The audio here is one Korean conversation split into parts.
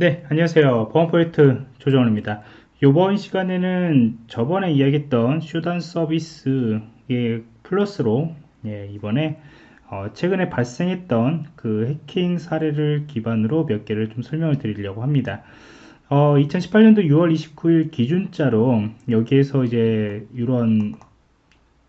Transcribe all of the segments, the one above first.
네, 안녕하세요. 보안 프로젝트 조정원입니다. 이번 시간에는 저번에 이야기했던 Shodan 서비스의 플러스로 예, 이번에 어, 최근에 발생했던 그 해킹 사례를 기반으로 몇 개를 좀 설명을 드리려고 합니다. 어, 2018년도 6월 29일 기준자로 여기에서 이제 이런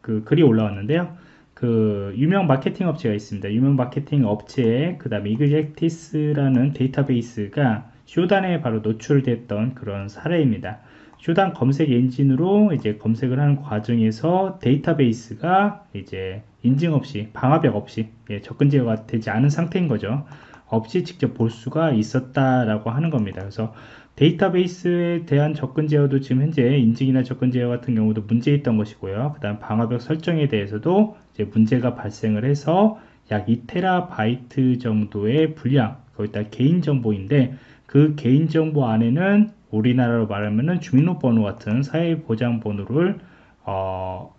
그 글이 올라왔는데요. 그 유명 마케팅 업체가 있습니다. 유명 마케팅 업체에 그 다음에 Exactis라는 데이터베이스가 Shodan에 바로 노출됐던 그런 사례입니다. 쇼단 검색 엔진으로 이제 검색을 하는 과정에서 데이터베이스가 이제 인증 없이 방화벽 없이 예, 접근 제어가 되지 않은 상태인 거죠. 없이 직접 볼 수가 있었다라고 하는 겁니다. 그래서 데이터베이스에 대한 접근 제어도 지금 현재 인증이나 접근 제어 같은 경우도 문제 있던 것이고요. 그 다음 방화벽 설정에 대해서도 이제 문제가 발생을 해서 약 2테라바이트 정도의 분량, 거기다 개인 정보인데 그 개인정보 안에는 우리나라로 말하면은 주민등록번호 같은 사회보장번호를 어,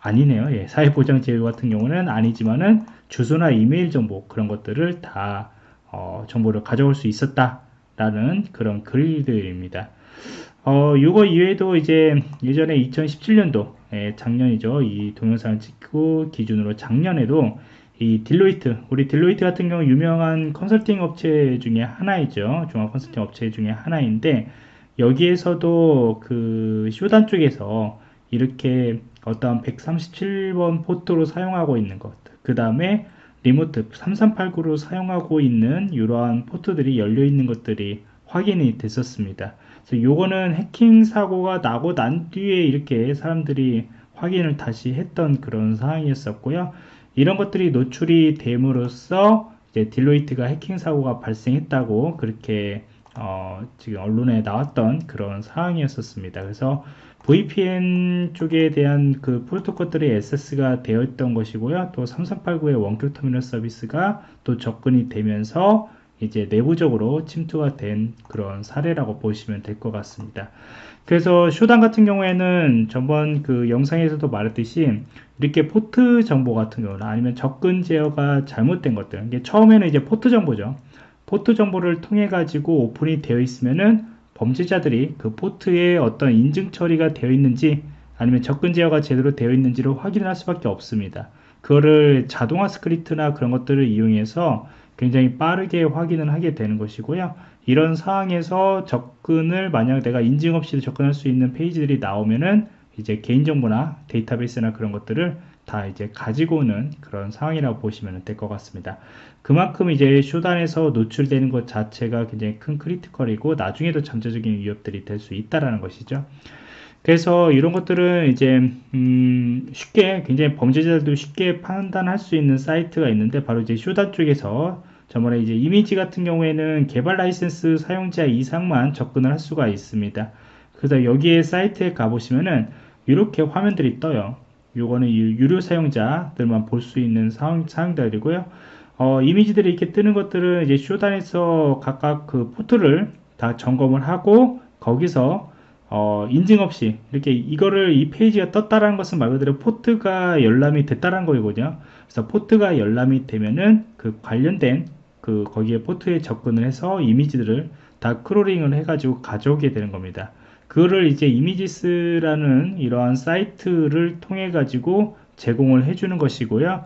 아니네요. 예, 사회보장 제도 같은 경우는 아니지만은 주소나 이메일 정보 그런 것들을 다 어, 정보를 가져올 수 있었다라는 그런 글들입니다. 어, 이거 이외에도 이제 예전에 2017년도 예, 작년이죠. 이 동영상을 찍고 기준으로 작년에도 이 딜로이트, 우리 딜로이트 같은 경우 유명한 컨설팅 업체 중에 하나이죠. 종합 컨설팅 업체 중에 하나인데 여기에서도 그 Shodan 쪽에서 이렇게 어떤 137번 포트로 사용하고 있는 것, 그 다음에 remote 3389로 사용하고 있는 이러한 포트들이 열려 있는 것들이 확인이 됐었습니다. 그래서 요거는 해킹 사고가 나고 난 뒤에 이렇게 사람들이 확인을 다시 했던 그런 상황이었었고요. 이런 것들이 노출이 됨으로써 이제 딜로이트가 해킹 사고가 발생했다고 그렇게 어, 지금 언론에 나왔던 그런 상황이었었습니다. 그래서 VPN 쪽에 대한 그 프로토콜들이 SS가 되어 있던 것이고요. 또 3389의 원격 터미널 서비스가 또 접근이 되면서 이제 내부적으로 침투가 된 그런 사례라고 보시면 될 것 같습니다. 그래서 Shodan 같은 경우에는 전번 그 영상에서도 말했듯이 이렇게 포트 정보 같은 경우나 아니면 접근 제어가 잘못된 것들 이게 처음에는 이제 포트 정보죠 포트 정보를 통해 가지고 오픈이 되어 있으면은 범죄자들이 그 포트에 어떤 인증 처리가 되어 있는지 아니면 접근 제어가 제대로 되어 있는지를 확인할 수밖에 없습니다 그거를 자동화 스크립트나 그런 것들을 이용해서 굉장히 빠르게 확인을 하게 되는 것이고요 이런 상황에서 접근을 만약 내가 인증 없이도 접근할 수 있는 페이지들이 나오면은 이제 개인정보나 데이터베이스나 그런 것들을 다 이제 가지고 오는 그런 상황이라고 보시면 될 것 같습니다. 그만큼 이제 Shodan에서 노출되는 것 자체가 굉장히 큰 critical이고 나중에도 잠재적인 위협들이 될 수 있다라는 것이죠. 그래서 이런 것들은 이제 음 쉽게 굉장히 범죄자들도 쉽게 판단할 수 있는 사이트가 있는데 바로 이제 Shodan 쪽에서 저번에 이제 이미지 같은 경우에는 개발 라이센스 사용자 이상만 접근을 할 수가 있습니다. 그래서 여기에 사이트에 가보시면은 이렇게 화면들이 떠요. 요거는 유료 사용자들만 볼 수 있는 사용, 사용자들이고요. 어, 이미지들이 이렇게 뜨는 것들은 이제 Shodan에서 각각 그 포트를 다 점검을 하고 거기서 어, 인증 없이 이렇게 이거를 이 페이지가 떴다라는 것은 말 그대로 포트가 열람이 됐다는 거거든요. 그래서 포트가 열람이 되면은 그 관련된 그 거기에 포트에 접근을 해서 이미지들을 다 crawling을 해가지고 가져오게 되는 겁니다. 그거를 이제 images라는 이러한 사이트를 통해 가지고 제공을 해주는 것이고요.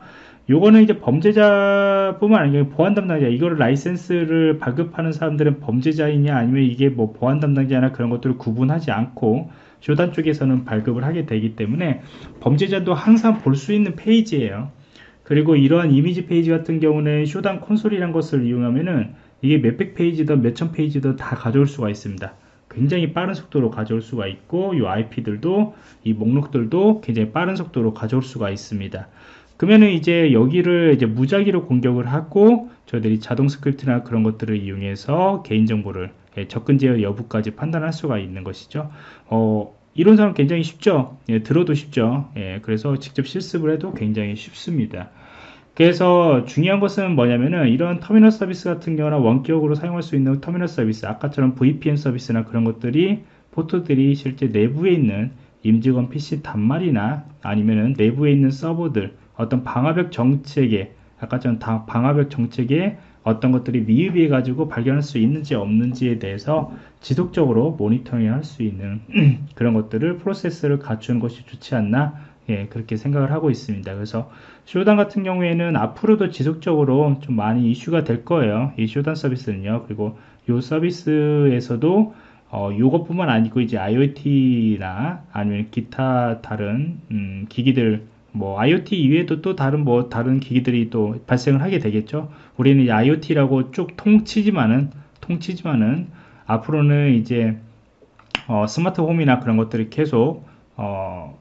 요거는 이제 범죄자뿐만 아니라 보안 담당자 이거를 라이센스를 발급하는 사람들은 범죄자이냐 아니면 이게 뭐 보안 담당자나 그런 것들을 구분하지 않고 Shodan 쪽에서는 발급을 하게 되기 때문에 범죄자도 항상 볼 수 있는 페이지예요. 그리고 이러한 이미지 페이지 같은 경우는 Shodan 콘솔이란 것을 이용하면은 이게 몇백 페이지든 몇천 페이지든 다 가져올 수가 있습니다. 굉장히 빠른 속도로 가져올 수가 있고 이 IP들도 이 목록들도 굉장히 빠른 속도로 가져올 수가 있습니다. 그러면은 이제 여기를 이제 무작위로 공격을 하고 저희들이 자동 스크립트나 그런 것들을 이용해서 개인정보를 예, 접근 제어 여부까지 판단할 수가 있는 것이죠. 어, 이론상은 굉장히 쉽죠. 예, 들어도 쉽죠. 예, 그래서 직접 실습을 해도 굉장히 쉽습니다. 그래서 중요한 것은 뭐냐면은 이런 터미널 서비스 같은 경우나 원격으로 사용할 수 있는 터미널 서비스 아까처럼 VPN 서비스나 그런 것들이 포트들이 실제 내부에 있는 임직원 PC 단말이나 아니면은 내부에 있는 서버들 어떤 방화벽 정책에 아까처럼 방화벽 정책에 어떤 것들이 미흡해 가지고 발견할 수 있는지 없는지에 대해서 지속적으로 모니터링 할 수 있는 그런 것들을 프로세스를 갖추는 것이 좋지 않나 예, 그렇게 생각을 하고 있습니다. 그래서 쇼단 같은 경우에는 앞으로도 지속적으로 좀 많이 이슈가 될 거예요. 이 쇼단 서비스는요. 그리고 이 서비스에서도 어, 요것뿐만 아니고 이제 IoT나 아니면 기타 다른 음, 기기들 뭐 IoT 이외에도 또 다른 뭐 다른 기기들이 또 발생을 하게 되겠죠. 우리는 IoT라고 쭉 통치지만은 통치지만은 앞으로는 이제 어, 스마트홈이나 그런 것들이 계속 어,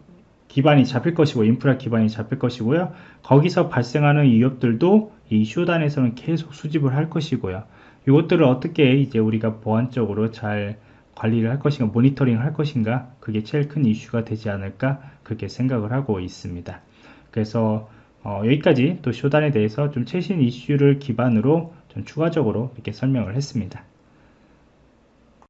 기반이 잡힐 것이고 인프라 기반이 잡힐 것이고요. 거기서 발생하는 위협들도 이 쇼단에서는 계속 수집을 할 것이고요. 이것들을 어떻게 이제 우리가 보안적으로 잘 관리를 할 것인가, 모니터링 할 것인가, 그게 제일 큰 이슈가 되지 않을까, 그렇게 생각을 하고 있습니다. 그래서 어, 여기까지 또 쇼단에 대해서 좀 최신 이슈를 기반으로 좀 추가적으로 이렇게 설명을 했습니다.